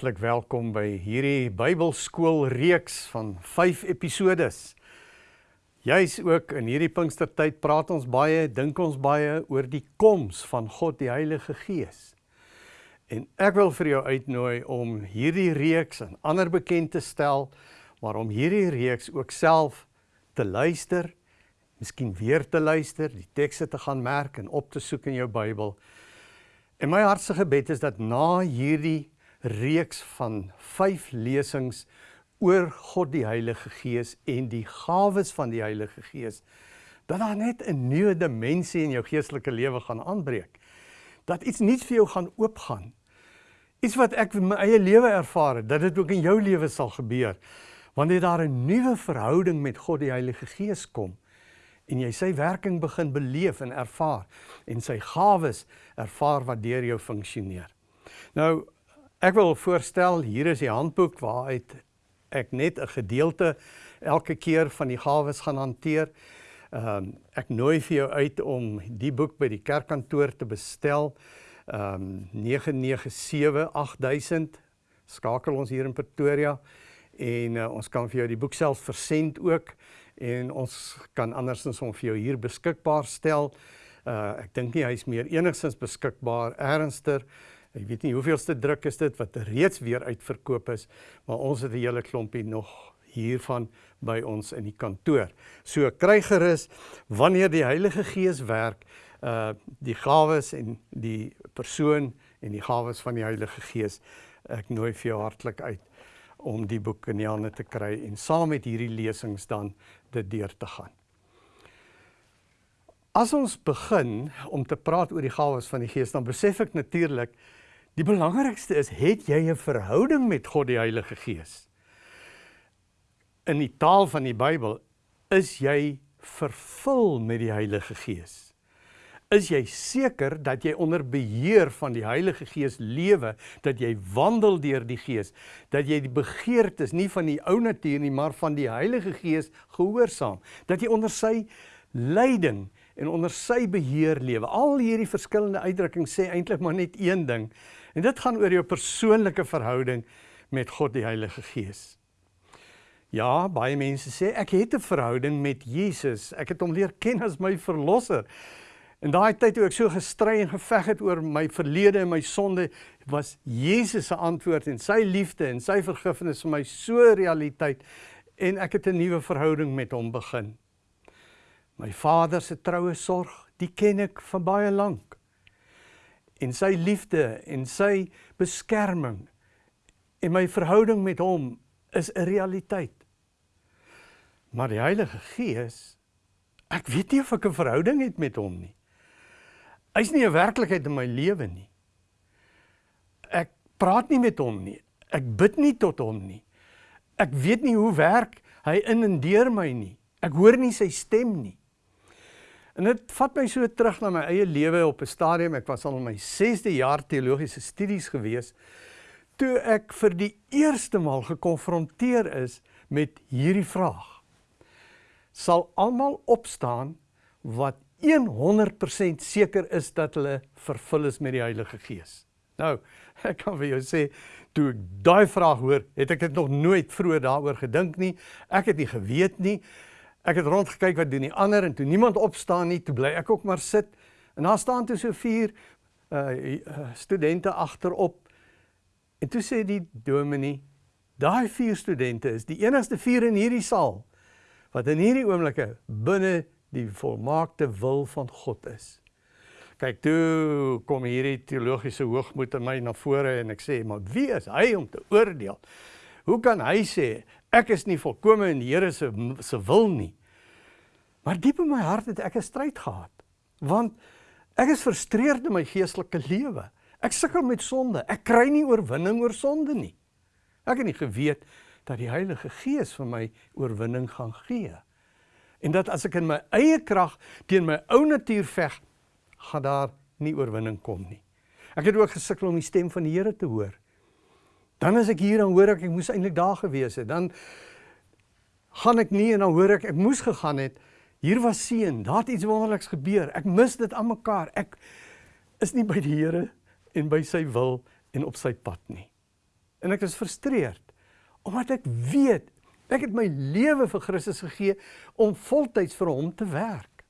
Hartlik welkom by hierdie Bybelskool reeks van 5 episodes. Juis ook in hierdie Pinkstertyd praat ons baie, dink ons baie oor die koms van God die Heilige Gees. En ek wil vir jou uitnooi om hierdie reeks aan ander bekend te stel, maar om hierdie reeks ook self te luister, miskien weer te luister, die tekste te gaan merk en op te soek in jou Bybel. En my hartse gebed is dat na hierdie reeks van 5 lesings oor God die Heilige Gees en die gawes van die Heilige Gees dat daar net 'n nuwe dimensie in jou geestelike lewe gaan aanbreek. Dat iets nuuts vir jou gaan oopgaan. Iets wat ek in my eie lewe ervaar het, dat dit ook in jou lewe sal gebeur. Wanneer daar 'n nuwe verhouding met God die Heilige Gees kom en jy sy werking begin beleef en ervaar en sy gawes ervaar wat deur jou funksioneer. Nou Ek wil voorstel hier is die handboek waaruit ek net 'n gedeelte elke keer van die gawes gaan hanteer. Ehm um, ek nooi vir jou uit om die boek by die kerkkantoor te bestel. Ehm um, 997 8000 skakel ons hier in Pretoria en uh, ons kan vir jou die boek self versend ook en ons kan andersins hom vir jou hier beskikbaar stel. Uh ek dink nie hy's meer enigstens beskikbaar ernstiger Ek weet nie hoeveelste druk is dit wat reeds weer uitverkoop is, maar ons het 'n hele klompie nog hiervan by ons in die kantoor. So kry gerus wanneer die Heilige Gees werk, uh die gawes en die persoon en die gawes van die Heilige Gees. Ek nooi vir jou hartlik uit om die boek in die hande te kry en saam met hierdie lesings dan dit deur te gaan. As ons begin om te praat oor die gawes van die Gees, dan besef ek natuurlik Die belangrikste is, het jy 'n verhouding met God die Heilige Gees? In die taal van die Bybel is jy vervul met die Heilige Gees. Is jy seker dat jy onder beheer van die Heilige Gees lewe, dat jy wandel deur die Gees, dat jy die begeertes nie van die ou natuur nie, maar van die Heilige Gees gehoorsaam, dat jy onder sy leiding en onder sy beheer lewe. Al hierdie verskillende uitdrukkings sê eintlik maar net een ding. En dit gaan oor jou persoonlike verhouding met God die Heilige Gees. Ja, baie mense sê ek het 'n verhouding met Jesus. Ek het hom leer ken as my verlosser. En daai tyd toe ek so gestry en geveg het oor my verlede en my sonde, was Jesus se antwoord en sy liefde en sy vergifnis vir my so realiteit en ek het 'n nuwe verhouding met hom begin. My Vader se troue sorg, die ken ek van baie lank. En sy liefde en sy beskerming en my verhouding met hom is 'n realiteit. Maar die Heilige Gees, ek weet nie of ek 'n verhouding het met hom nie. Hy's nie 'n werklikheid in my lewe nie. Ek praat nie met hom nie. Ek bid nie tot hom nie. Ek weet nie hoe werk hy in en deur my nie. Ek hoor nie sy stem nie. En dit vat my so terug na my eie lewe op 'n stadium. Ek was al in my 6de jaar teologiese studies gewees toe ek vir die eerste maal gekonfronteer is met hierdie vraag. Sal almal opstaan wat 100% seker is dat hulle vervul is met die Heilige Gees? Nou, ek kan vir jou sê, toe ek daai vraag hoor, het ek dit nog nooit vroeër daaroor gedink nie. Ek het nie geweet nie. Ek het rondgekyk wat doen die ander en toe niemand opstaan nie, toe bly ek ook maar sit. En daar staan toe so vier uh studente agterop. En toe sê die dominee, daai vier studente is die enigste vier in hierdie saal wat in hierdie oomblikke binne die volmaakte wil van God is. Kyk, toe kom hierdie teologiese hoogmoed in my na vore en ek sê, maar wie is hy om te oordeel? Hoe kan hy sê ek is nie volkome in die Here se se wil nie? Maar diep in my hart het ek 'n stryd gehad. Want ek is frustreerd in my geestelike lewe. Ek sukkel met sonde. Ek kry nie oorwinning oor sonde nie. Ek het nie geweet dat die Heilige Gees vir my oorwinning gaan gee. En dat as ek in my eie krag teen my ou natuur veg, gaan daar nie oorwinning kom nie. Ek het ook gesukkel om die stem van die Here te hoor. Dan as ek hier dan hoor ek ek moes eintlik daar gewees het. Dan gaan ek nie en dan hoor ek ek moes gegaan het. Hier was seën. Daar het iets wonderliks gebeur. Ek mis dit aan mekaar. Ek is nie by die Here en by sy wil en op sy pad nie. en ek is frustreerd omdat ek weet ek het my lewe vir Christus gegee om voltyds vir hom te werk.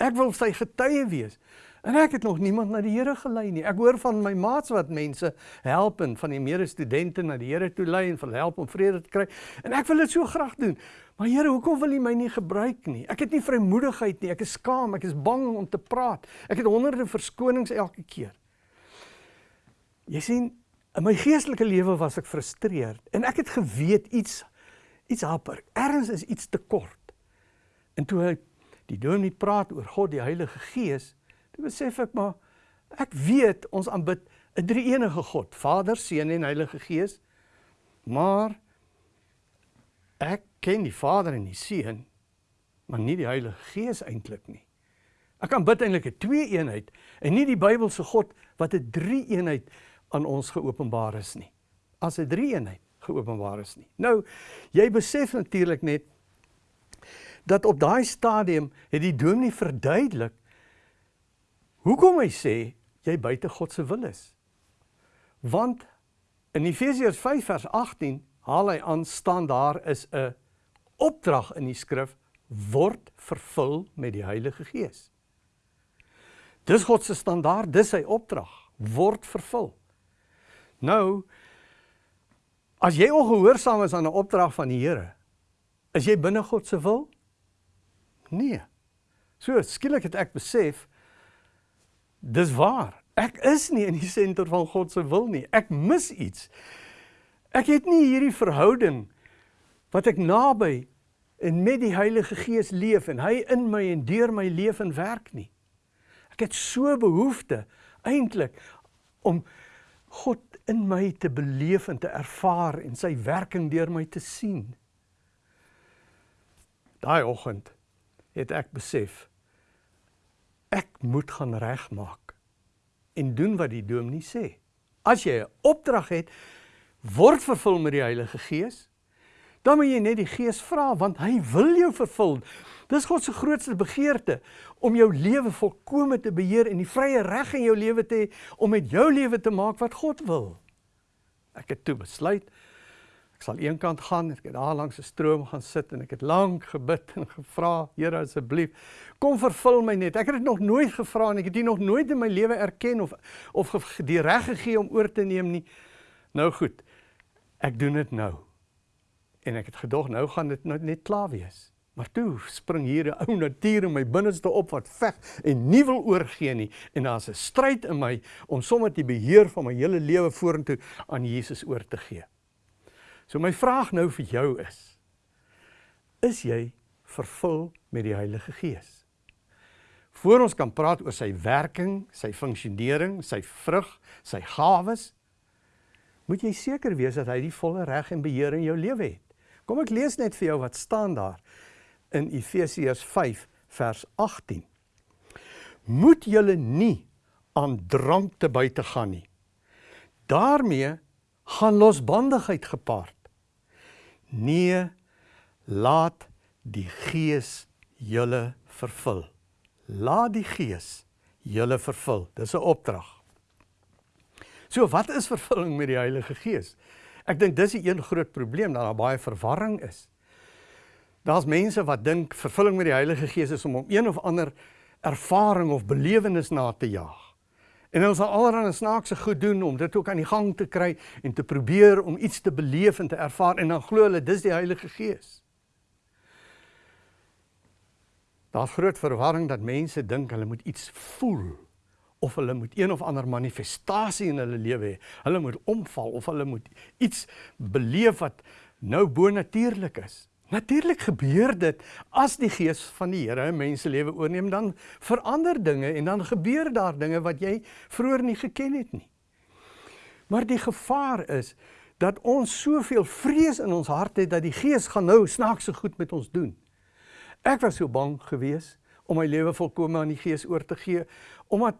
Ek wil sy getuie wees. En ek het nog niemand na die Here gelei nie. Ek hoor van my maats wat mense help en van die medestudente na die Here toe lei en vir help om vrede te kry. En ek wil dit so graag doen. Maar Here, hoekom wil U my nie gebruik nie? Ek het nie vrymoedigheid nie. Ek is skaam, ek is bang om te praat. Ek het honderde verskonings elke keer. Jy sien, in my geestelike lewe was ek frustreerd en ek het geweet iets iets haper. Ergens is iets te kort. En toe hy die dominee praat oor God die Heilige Gees, Toe besef ek maar ek weet ons aanbid 'n drie-enige God, Vader, Seun en Heilige Gees. Maar ek ken die Vader en die Seun, maar nie die Heilige Gees eintlik nie. Ek aanbid eintlik 'n twee-eenheid en nie die Bybelse God wat 'n drie-eenheid aan ons geopenbaar is nie. As 'n drie-eenheid geopenbaar is nie. Nou, jy besef natuurlik net dat op daai stadium het die dominee verduidelik Hoekom hy sê jy buite God se wil is? Want in Efesiërs 5 vers 18 haal hy aan staan daar is 'n opdrag in die skrif word vervul met die Heilige Gees. Dis God se standaard, dis sy opdrag, word vervul. Nou as jy ongehoorsaam is aan 'n opdrag van die Here, is jy binne God se wil? Nee. So skielik het ek besef Dis waar. Ek is nie in die senter van God se wil nie. Ek mis iets. Ek het nie hierdie verhouding wat ek naby en met die Heilige Gees leef en hy in my en deur my leef en werk nie. Ek het so behoefte eintlik om God in my te beleef en te ervaar en sy werking deur my te sien. Daai oggend het ek besef ek moet gaan regmaak en doen wat die dominee sê. As jy 'n opdrag het, word vervul met die Heilige Gees, dan moet jy net die Gees vra want hy wil jou vervul. Dis God se grootste begeerte om jou lewe volkome te beheer en die vrye reg in jou lewe te hê om met jou lewe te maak wat God wil. Ek het toe besluit sal eenkant gaan, ek het daar langs 'n stroom gaan sit en ek het lank gebid en gevra, Here asseblief, kom vervul my net. Ek het dit nog nooit gevra en ek het dit nog nooit in my lewe erken of of die reg gegee om oor te neem nie. Nou goed. Ek doen dit nou. En ek het gedog nou gaan dit nou net klaar wees. Maar toe spring hier 'n ou natuur in my binneste op wat veg en nie wil oorgee nie en daar's 'n stryd in my om sommer die beheer van my hele lewe vorentoe aan Jesus oor te gee. So my vraag nou vir jou is: Is jy vervul met die Heilige Gees? Voor ons kan praat oor sy werking, sy funksionering, sy vrug, sy gawes, moet jy seker wees dat hy die volle reg en beheer in jou lewe het. Kom ek lees net vir jou wat staan daar in Efesiërs 5 vers 18. Moet julle nie aan drank te buite gaan nie. daarmee gaan losbandigheid gepaard. Nee, laat die Gees julle vervul. Laat die Gees julle vervul. Dis 'n opdrag. So wat is vervulling met die Heilige Gees? Ek dink dis 'n een groot probleem dat daar baie verwarring is. Daar's mense wat dink vervulling met die Heilige Gees is om om een of ander ervaring of belewenis na te jaag. En ons sal allerlei snaakse goed doen om dit ook aan die gang te kry en te probeer om iets te beleef en te ervaar en dan glo hulle dis die Heilige Gees. Daar's groot verwarring dat mense dink hulle moet iets voel of hulle moet een of ander manifestasie in hulle lewe hê. Hulle moet omval of hulle moet iets beleef wat nou bonatuurlik is. Natuurlik gebeur dit as die gees van die Here 'n mens se lewe oorneem dan verander dinge en dan gebeur daar dinge wat jy vroeër nie geken het nie. Maar die gevaar is dat ons soveel vrees in ons hart het dat die gees gaan nou snaakse goed met ons doen. Ek was so bang geweest om my lewe volkome aan die gees oor te gee omdat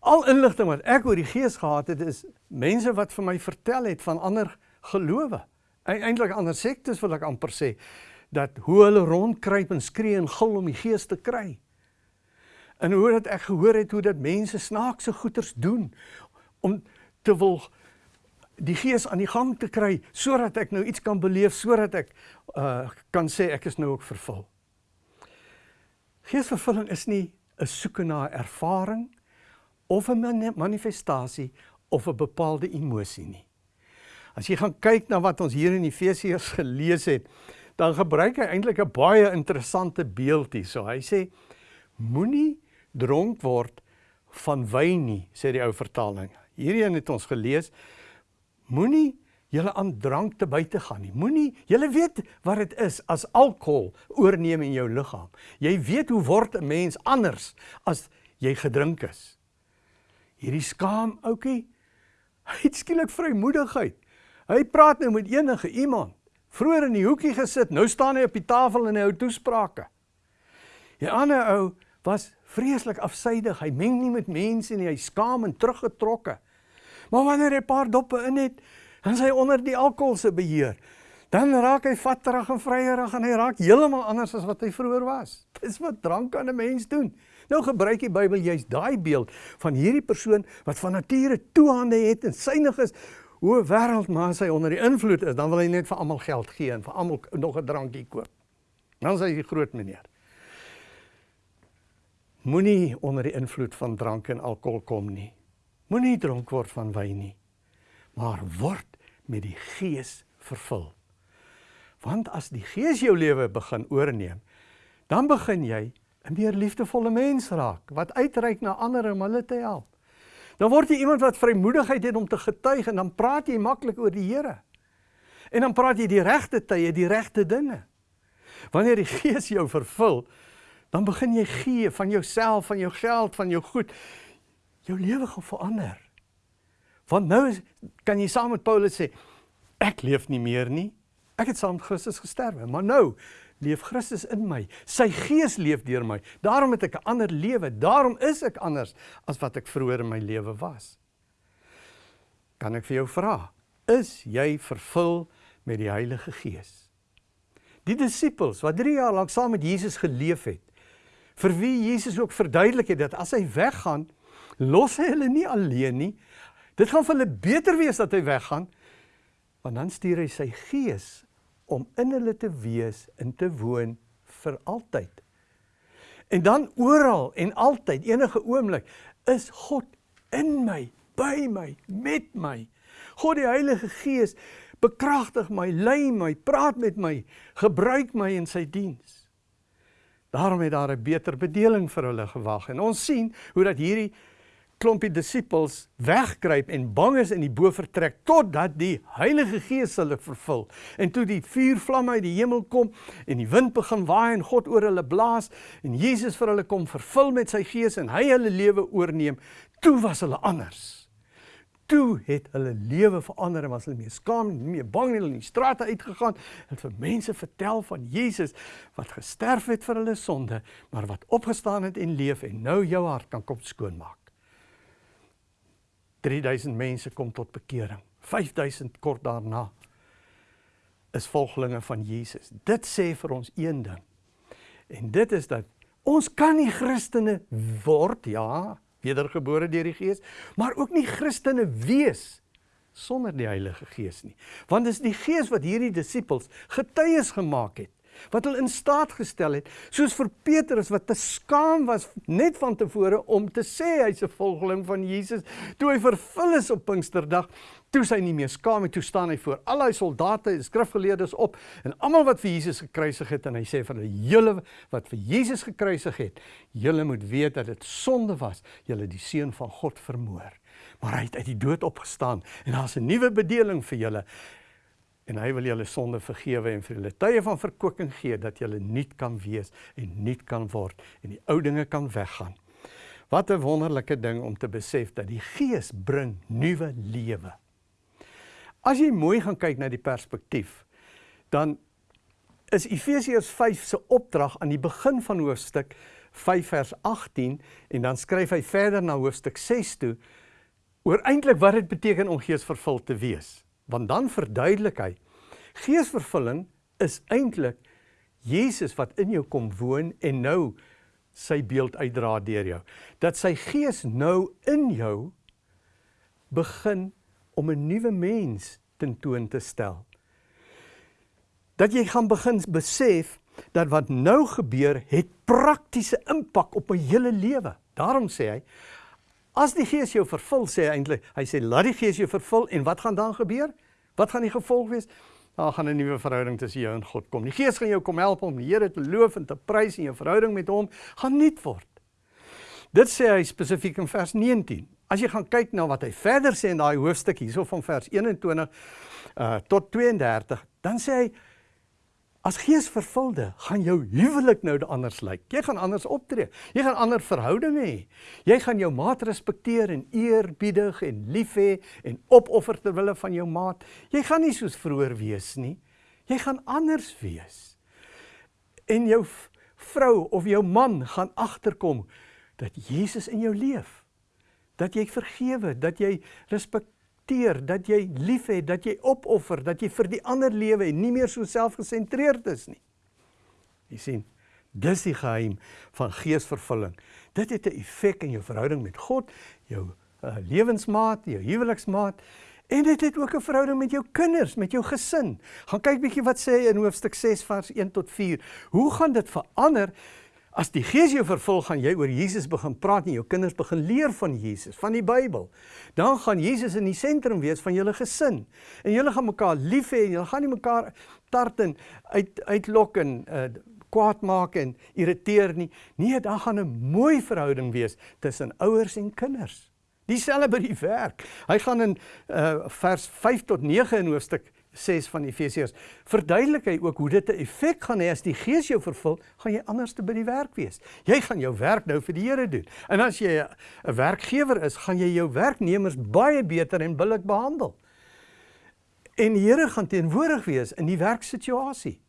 al inligting wat ek oor die gees gehad het is mense wat vir my vertel het van ander gelowe eintlik ander sektes wil ek amper sê dat hoe hulle rondkruip en skree en gil om die gees te kry. En hoe dat ek gehoor het hoe dat mense snaakse goeters doen om te wil die gees aan die gang te kry sodat ek nou iets kan beleef sodat ek uh kan sê ek is nou ook vervul. Geesvervulling is nie 'n soeke na ervaring of 'n manifestasie of 'n bepaalde emosie nie. As jy gaan kyk na wat ons hier in Efesiërs gelees het, dan gebruik hy eintlik 'n baie interessante beeld hier. So hy sê moenie dronk word van wyn nie, sê die ou vertaling. Hierdie het ons gelees. Moenie julle aan drank te buite gaan nie. Moenie, julle weet wat dit is as alkohol oorneem in jou liggaam. Jy weet hoe word 'n mens anders as jy gedrink is. Hierdie skaam ouetjie, hy het skielik vrymoedigheid. Hy praat nou met enige iemand. Vroeger in die hoekie gesit, nou staan hy op die tafel en hy hou toesprake. Die ander ou was vreeslik afsydig. Hy meng nie met mense nie. Hy skaam en teruggetrokke. Maar wanneer hy 'n paar doppe in het, dan is hy onder die alkohol se beheer. Dan raak hy vatterig en vryerig en hy raak heeltemal anders as wat hy vroeër was. Dis wat drank aan 'n mens doen. Nou gebruik die Bybel juist daai beeld van hierdie persoon wat van nature toehande het en synig is hoe wêreld maar as hy onder die invloed is, dan wil hy net vir almal geld gee en vir almal nog 'n drankie koop. Dan sê hy die groot meneer. Moenie onder die invloed van drank en alkohol kom nie. Moenie dronk word van wyn nie. Maar word met die Gees vervul. Want as die Gees jou lewe begin oorneem, dan begin jy 'n meer liefdevolle mens raak wat uitreik na ander om hulle te help. Dan word jy iemand wat vrymoedigheid het om te getuig en dan praat jy maklik oor die Here. En dan praat jy die regte tye, die regte dinge. Wanneer die Gees jou vervul, dan begin jy gee van jouself, van jou geld, van jou goed. Jou lewe gaan verander. Want nou is, kan jy saam met Paulus sê, ek leef nie meer nie. Ek het saam met Christus gesterwe, maar nou leef Christus in my. Sy gees leef deur my. Daarom het ek 'n ander lewe. Daarom is ek anders as wat ek vroeër in my lewe was. Kan ek vir jou vra, is jy vervul met die Heilige Gees? Die disippels wat 3 jaar lank saam met Jesus geleef het, vir wie Jesus ook verduidelik het dat as hy weggaan, los hy hulle nie alleen nie. Dit gaan vir hulle beter wees dat hy weggaan, want dan stuur hy sy Gees om in hulle te wees en te woon vir altyd. En dan oral en altyd, enige oomblik, is God in my, by my, met my. God die Heilige Gees bekragtig my, lei my, praat met my, gebruik my in sy diens. Daarom het daar 'n beter bedeling vir hulle gewag en ons sien hoe dat hierdie klompie disippels wegkruip en bang is in die bovertrek totdat die Heilige Gees hulle vervul. En toe die vuur vlamme uit die hemel kom en die wind begin waai en God oor hulle blaas en Jesus vir hulle kom vervul met sy Gees en hy hulle lewe oorneem, toe was hulle anders. Toe het hulle lewe verander en was hulle meer skaam en meer bang en hulle in die strate uitgegaan en vir mense vertel van Jesus wat gesterf het vir hulle sonde, maar wat opgestaan het en leef en nou jou hart kan kom skoonmaak. 3000 mense kom tot bekering. 5000 kort daarna is volgelinge van Jesus. Dit sê vir ons een ding. En dit is dat ons kan nie Christene word, ja, wedergebore deur die Gees, maar ook nie Christene wees sonder die Heilige Gees nie. Want dis die Gees wat hierdie disippels getuies gemaak het wat hulle in staat gestel het, soos vir Petrus wat te skaam was net van tevore om te sê hy's 'n volgeling van Jesus, toe hy vervul is op Pinksterdag, toe sy nie meer skaam het, toe staan hy voor al die soldate en skrifgeleerdes op en almal wat vir Jesus gekruisig het en hy sê vir hulle, julle wat vir Jesus gekruisig het, julle moet weet dat dit sonde was, julle die seun van God vermoor. Maar hy het uit die dood opgestaan en daar's 'n nuwe bedeling vir julle en hy wil julle sonde vergewe en vir julle tye van verkwikking gee dat julle nuut kan wees en nuut kan word en die ou dinge kan weggaan. Wat 'n wonderlike ding om te besef dat die Gees bring nuwe lewe. As jy mooi gaan kyk na die perspektief, dan is Efesiërs 5 se opdrag aan die begin van hoofstuk 5 vers 18 en dan skryf hy verder na hoofstuk 6 toe oor eintlik wat dit beteken om geesvervuld te wees want dan verduidelik hy geesvervulling is eintlik Jesus wat in jou kom woon en nou sy beeld uitdra deur jou dat sy gees nou in jou begin om 'n nuwe mens tentoon te stel. Dat jy gaan begin besef dat wat nou gebeur het praktiese impak op my hele lewe. Daarom sê hy as die Gees jou vervul sê hy eintlik hy sê laat die Gees jou vervul en wat gaan dan gebeur? Wat gaan die gevolg wees? Daar gaan 'n nuwe verhouding tussen jou en God kom. Die Gees gaan jou kom help om die Here te loof en te prys en jou verhouding met hom gaan nuut word. Dit sê hy spesifiek in vers 19. As jy gaan kyk na wat hy verder sê in daai hoofstuk hierso van vers 21 uh tot 32, dan sê hy As geesvervulde gaan jou huwelik nou anders lyk. Jy gaan anders optree. Jy gaan ander verhoudinge hê. Jy gaan jou maat respekteer en eerbiedig en lief hê en opoffer ter wille van jou maat. Jy gaan nie soos vroeër wees nie. Jy gaan anders wees. En jou vrou of jou man gaan agterkom dat Jesus in jou leef. Dat jy vergewe, dat jy respek aksenteer dat jy liefhet, dat jy opoffer, dat jy vir die ander lewe en nie meer so selfgesentreerd is nie. Jy sien, dis die geheim van geesvervulling. Dit het 'n effek in jou verhouding met God, jou uh, lewensmaat, jou huweliksmaat en dit het ook 'n verhouding met jou kinders, met jou gesin. Gaan kyk bietjie wat sê hy in hoofstuk 6 vers 1 tot 4. Hoe gaan dit verander As die Gees jou vervul, gaan jy oor Jesus begin praat en jou kinders begin leer van Jesus, van die Bybel. Dan gaan Jesus in die sentrum wees van julle gesin. En julle gaan mekaar lief hê en julle gaan nie mekaar tart en uit uitlok en uh, kwaad maak en irriteer nie. Nee, dan gaan 'n mooi verhouding wees tussen ouers en kinders. Dieselfde by die werk. Hy gaan in uh, vers 5 tot 9 in hoofstuk 6 van Efesiërs verduidelik hy ook hoe dit 'n effek gaan hê as die Gees jou vervul, gaan jy anders te by die werk wees. Jy gaan jou werk nou vir die Here doen. En as jy 'n werkgewer is, gaan jy jou werknemers baie beter en billik behandel. En die Here gaan teenwoordig wees in die werksituasie.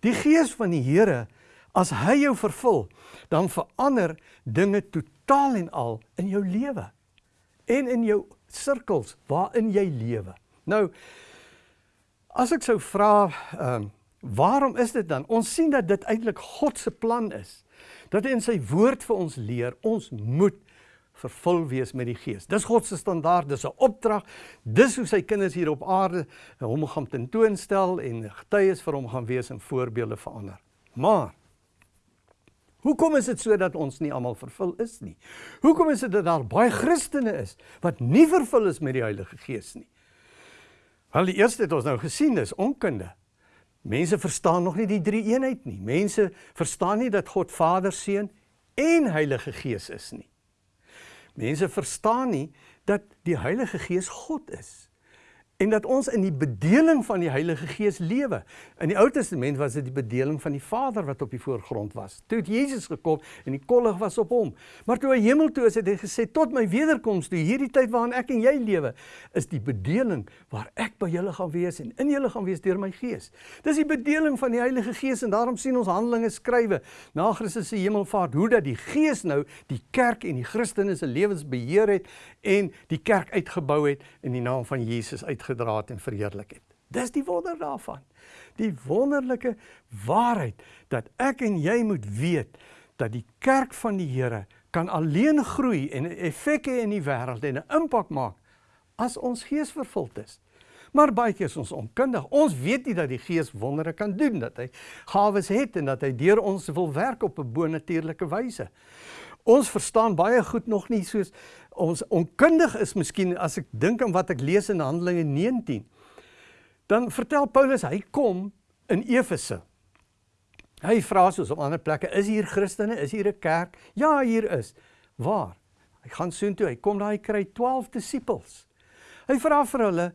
Die Gees van die Here, as hy jou vervul, dan verander dinge totaal en al in jou lewe en in jou sirkels waarin jy lewe. Nou As ek sou vra, ehm, uh, waarom is dit dan? Ons sien dat dit eintlik God se plan is. Dat hy in sy woord vir ons leer, ons moet vervul wees met die Gees. Dis God se standaard, dis 'n opdrag. Dis hoe sy kinders hier op aarde hom gaan tentoonstel en getuies vir hom gaan wees en voorbeelde vir ander. Maar Hoekom is dit so dat ons nie almal vervul is nie? Hoekom is dit dat daar baie Christene is wat nie vervul is met die Heilige Gees nie? Wel die eerste het ons nou gesien is onkunde. Mense verstaan nog nie die drie eenheid nie. Mense verstaan nie dat God Vader, Seun en Heilige Gees is nie. Mense verstaan nie dat die Heilige Gees God is en dat ons in die bedeling van die Heilige Gees lewe. In die Ou Testament was dit die bedeling van die Vader wat op die voorgrond was. Toe het Jesus gekom en die kollig was op hom. Maar toe hy hemel toe is, het hy gesê tot my wederkoms, toe hierdie tyd waarin ek en jy lewe, is die bedeling waar ek by julle gaan wees en in julle gaan wees deur my Gees. Dis die bedeling van die Heilige Gees en daarom sien ons Handelinge skrywe na Christus se hemelvaart hoe dat die Gees nou die kerk en die Christene se lewens beheer het en die kerk uitgebou het in die naam van Jesus uitgebou gedra het en verheerlik het. Dis die wonder daarvan. Die wonderlike waarheid dat ek en jy moet weet dat die kerk van die Here kan alleen groei en effek hê in die wêreld en 'n impak maak as ons gees vervuld is. Maar baie keer is ons onkundig. Ons weet nie dat die Gees wondere kan doen, dat hy gawes het en dat hy deur ons wil werk op 'n bonatuurlike wyse. Ons verstaan baie goed nog nie soos ons onkundig is miskien as ek dink aan wat ek lees in Handelinge 19. Dan vertel Paulus hy kom in Efese. Hy vra soos op ander plekke, is hier Christene? Is hier 'n kerk? Ja, hier is. Waar? Hy gaan soontoe, hy kom daar, hy kry 12 disippels. Hy vra vir hulle,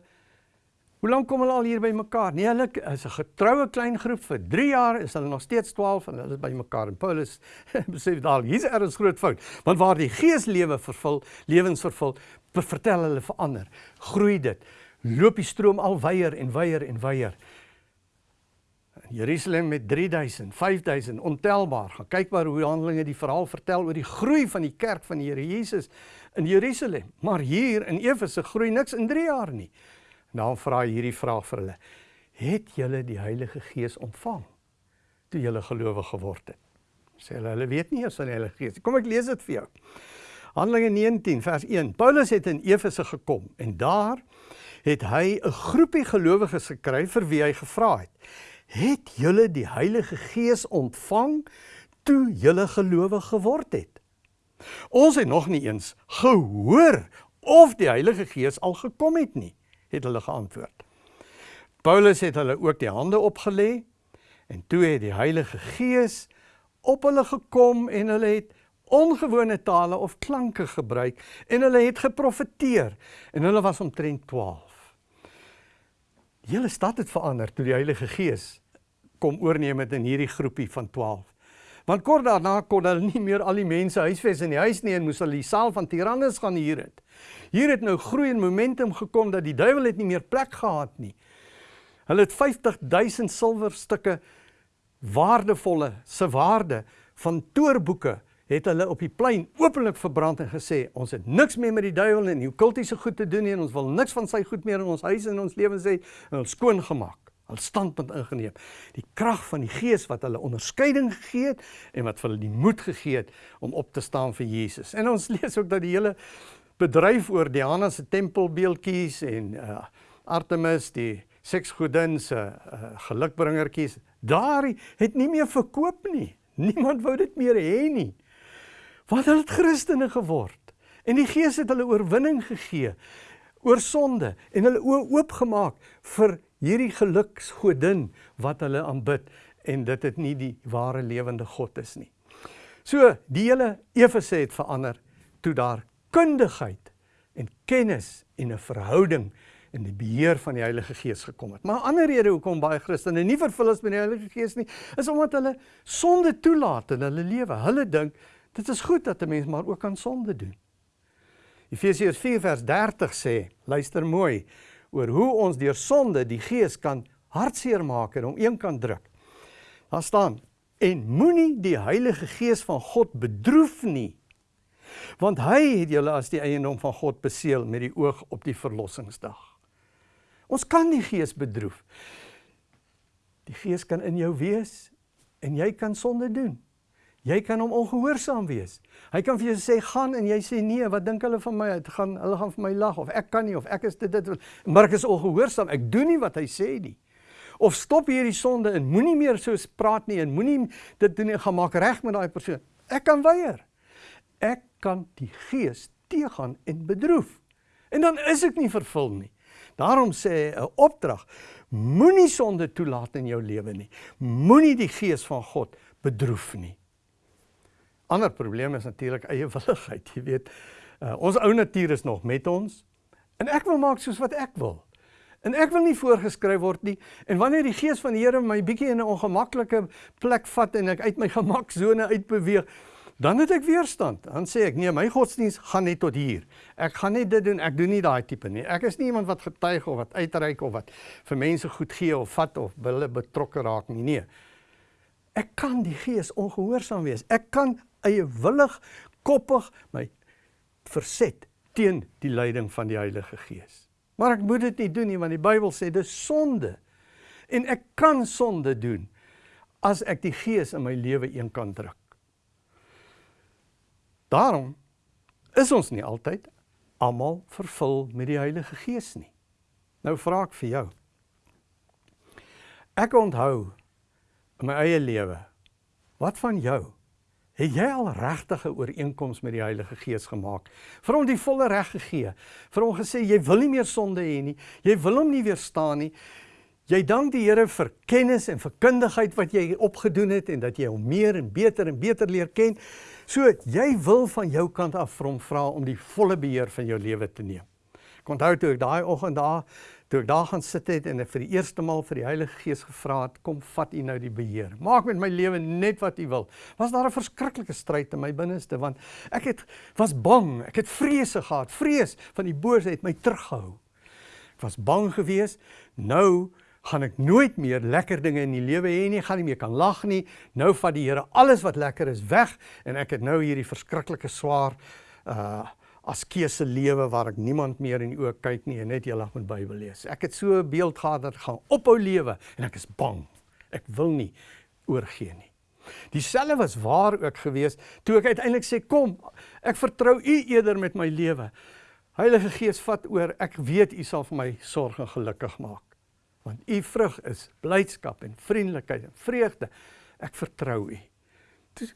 Hoe lank kom hulle al hier by mekaar? Nee, hulle is 'n getroue klein groep vir 3 jaar, is hulle nog steeds 12 en hulle is by mekaar. En Paulus besef daal, hier's 'n erns groot fout. Want waar die Gees lewe vervul, lewens vervul, vertel hulle verander. Groei dit. Loop die stroom al weier en weier en weier. Jerusalem met 3000, 5000 ontelbaar. Gaan kyk maar hoe Handelinge die verhaal vertel oor die groei van die kerk van die Here Jesus in Jerusalem. Maar hier in Efese groei niks in 3 jaar nie. Nou vra hy hierdie vraag vir hulle. Het julle die Heilige Gees ontvang toe julle gelowig geword het? Sê hulle, hulle weet nie eers van die Heilige Gees. Kom ek lees dit vir jou. Handelinge 19 vers 1. Paulus het in Efese gekom en daar het hy 'n groepie gelowiges gekry vir wie hy gevra het: "Het julle die Heilige Gees ontvang toe julle gelowig geword het?" Ons het nog nie eens gehoor of die Heilige Gees al gekom het nie, het hulle geantwoord. Paulus het hulle ook die hande opgelê en toe het die Heilige Gees op hulle gekom en hulle het ongewone tale of klanke gebruik en hulle het geprofeteer en hulle was omtrent 12. Die hele stad het verander toe die Heilige Gees kom oorneem het in hierdie groepie van 12. Want kort daarna kon hulle nie meer al die mense huisves in die huis nie en moes hulle die saal van Tyrannus gaan huur het. Hier het nou groei en momentum gekom dat die duiwel het nie meer plek gehad nie. Hulle het 50000 silwerstukke waardevolle se waarde van toorboeke het hulle op die plein openlik verbrand en gesê ons het niks meer met die duiwel en die kultiese goed te doen nie en ons wil niks van sy goed meer in ons huis en ons lewens hê en ons skoon gemaak. Hulle standpunt ingeneem. Die krag van die Gees wat hulle onderskeiding gegee het en wat vir hulle die moed gegee het om op te staan vir Jesus. En ons lees ook dat die hele bedryf oor Diana se tempelbeeldjies en uh, Artemis die seksgodin se uh, gelukbringertjies daar het nie meer verkoop nie. Niemand wou dit meer hê nie. Wat het Christene geword? En die Gees het hulle oorwinning gegee oor sonde en hulle oë oopgemaak vir hierdie geluksgodin wat hulle aanbid en dit het nie die ware lewende God is nie. So die hele Efese het verander toe daar kundigheid en kennis en 'n verhouding in die beheer van die Heilige Gees gekom het. Maar 'n ander rede hoekom baie Christene nie vervul is met die Heilige Gees nie, is omdat hulle sonde toelaat in hulle lewe. Hulle dink dit is goed dat 'n mens maar ook aan sonde doen. Efesiërs 4 vers 30 sê, luister mooi, oor hoe ons deur sonde die Gees kan hartseer maak en hom een kan druk. Daar staan: "En moenie die Heilige Gees van God bedroef nie, want hy het julle as die eiendom van God beseël met die oog op die verlossingsdag." Ons kan die gees bedroef. Die gees kan in jou wees en jy kan sonde doen. Jy kan hom ongehoorsaam wees. Hy kan vir jou sê gaan en jy sê nee, wat dink hulle van my? Dit gaan hulle gaan vir my lag of ek kan nie of ek is dit dit maar ek is ongehoorsaam. Ek doen nie wat hy sê nie. Of stop hierdie sonde en moenie meer so praat nie en moenie dit doen nie, gaan maak reg met daai persoon. Ek kan weier. Ek kan die gees teëgaan en bedroef. En dan is ek nie vervul nie. Daarom sê 'n opdrag: Moenie sonde toelaat in jou lewe nie. Moenie die gees van God bedroef nie. Ander probleem is natuurlik eie willigheid, jy weet. Uh, ons ou natuur is nog met ons en ek wil maak soos wat ek wil. En ek wil nie voorgeskryf word nie. En wanneer die gees van die Here my bietjie in 'n ongemaklike plek vat en ek uit my gemaksone uitbeweeg, Dan het ek weerstand. Dan sê ek nee, my godsdiens gaan net tot hier. Ek gaan nie dit doen. Ek doen nie daai tipe nie. Ek is nie iemand wat getuig of wat uitreik of wat vir mense goed gee of vat of hulle betrokke raak nie. Nee. Ek kan die gees ongehoorsaam wees. Ek kan eie willig koppig my verset teen die leiding van die Heilige Gees. Maar ek moet dit nie doen nie want die Bybel sê dis sonde. En ek kan sonde doen as ek die gees in my lewe een kan druk. Daarom is ons nie altyd almal vervul met die Heilige Gees nie. Nou vra ek vir jou. Ek onthou in my eie lewe. Wat van jou? Het jy al regtige ooreenkoms met die Heilige Gees gemaak? Vir hom die volle reg gegee. Vir hom gesê jy wil nie meer sonde hê nie. Jy wil hom nie weerstaan nie. Jy dank die Here vir kennis en vir kundigheid wat jy opgedoen het en dat jy hom meer en beter en beter leer ken. So jy wil van jou kant af vir hom vra om die volle beheer van jou lewe te neem. Ek onthou toe ek daai oggend daar toe ek daar gaan sit het en ek vir die eerste maal vir die Heilige Gees gevra het, kom vat U nou die beheer. Maak met my lewe net wat U wil. Was daar 'n verskriklike stryd in my binneste want ek het was bang, ek het vrese gehad, vrees van die boosheid my teruggehou. Ek was bang geweest. Nou gaan ek nooit meer lekker dinge in die lewe hê nie, gaan nie meer kan lag nie. Nou vat die Here alles wat lekker is weg en ek het nou hierdie verskriklike swaar uh askese lewe waar ek niemand meer in die oë kyk nie en net eendag met Bybel lees. Ek het so 'n beeld gehad dat ek gaan ophou lewe en ek is bang. Ek wil nie oorgee nie. Dieselfde was waar ook gewees toe ek uiteindelik sê kom, ek vertrou U eerder met my lewe. Heilige Gees vat oor. Ek weet U sal vir my sorg en gelukkig maak. Want U vrug is blydskap en vriendelikheid en vreugde. Ek vertrou U. Toe,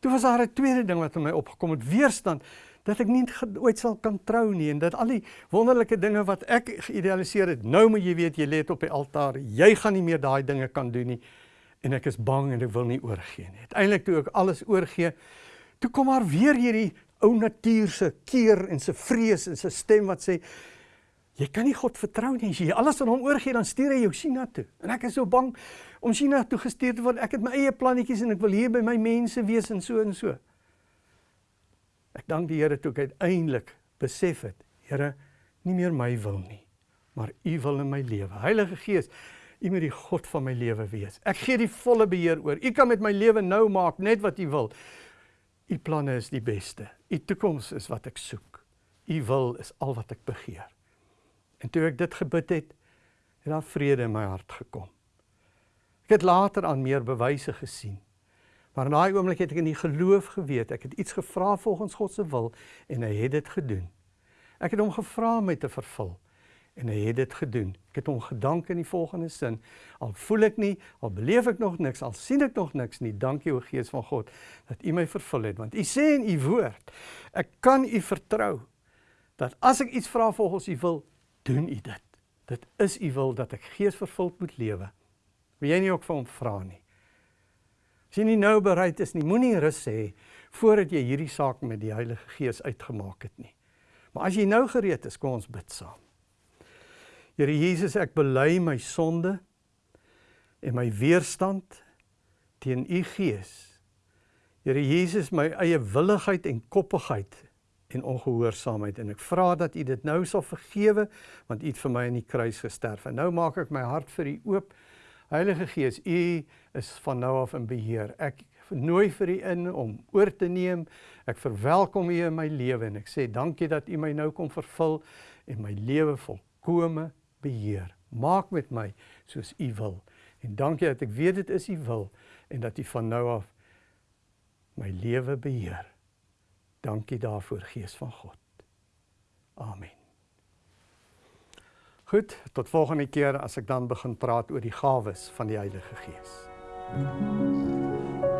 toe was daar 'n tweede ding wat in my opgekom het, weerstand dat ek nie ooit sal kan trou nie en dat al die wonderlike dinge wat ek geïdealiseer het, nou moet jy weet jy lê op die altaar. Jy gaan nie meer daai dinge kan doen nie en ek is bang en ek wil nie oorgee nie. Uiteindelik toe ek alles oorgee, toe kom maar weer hierdie ou natuur se keer en se vrees en se stem wat sê jy kan nie God vertrou nie. As jy alles aan hom oorgee, dan stuur hy jou China toe. En ek is so bang om China toe gestuur te word. Ek het my eie plannetjies en ek wil hier by my mense wees en so en so. Ek dank die Here toe ek uiteindelik besef het, Here, nie meer my wil nie, maar U wil in my lewe. Heilige Gees, U moet die God van my lewe wees. Ek gee die volle beheer oor. U kan met my lewe nou maak net wat U wil. U planne is die beste. U toekoms is wat ek soek. U wil is al wat ek begeer. En toe ek dit gebid het, het daar vrede in my hart gekom. Ek het later aan meer bewyse gesien. Maar in daai oomblik het ek in die geloof geweet, ek het iets gevra volgens God se wil en hy het dit gedoen. Ek het hom gevra om my te vervul en hy het dit gedoen. Ek het hom gedank in die volgende sin: Al voel ek nie, al beleef ek nog niks, al sien ek nog niks nie, dankie o Gees van God dat U my vervul het, want U sê in U woord, ek kan U vertrou dat as ek iets vra volgens U wil, doen U dit. Dit is U wil dat ek geesvervuld moet lewe. Wil jy nie ook vir hom vra nie? As jy nie nou bereid is nie, moenie rus hê voordat jy hierdie saak met die Heilige Gees uitgemaak het nie. Maar as jy nou gereed is, kom ons bid saam. Here Jesus, ek bely my sonde en my weerstand teen u gees. Here Jesus, my eie willigheid en koppigheid en ongehoorsaamheid en ek vra dat u dit nou sal vergewe want u het vir my aan die kruis gesterf. En nou maak ek my hart vir u oop. Heilige Gees, u is van nou af in beheer. Ek nooi vir u in om oor te neem. Ek verwelkom u in my lewe en ek sê dankie dat u my nou kom vervul en my lewe volkome beheer. Maak met my soos U wil. En dankie dat ek weet dit is U wil en dat U van nou af my lewe beheer. Dankie daarvoor Gees van God. Amen. Goed, tot volgende keer as ek dan begin praat oor die gawes van die Heilige Gees. Mm -hmm.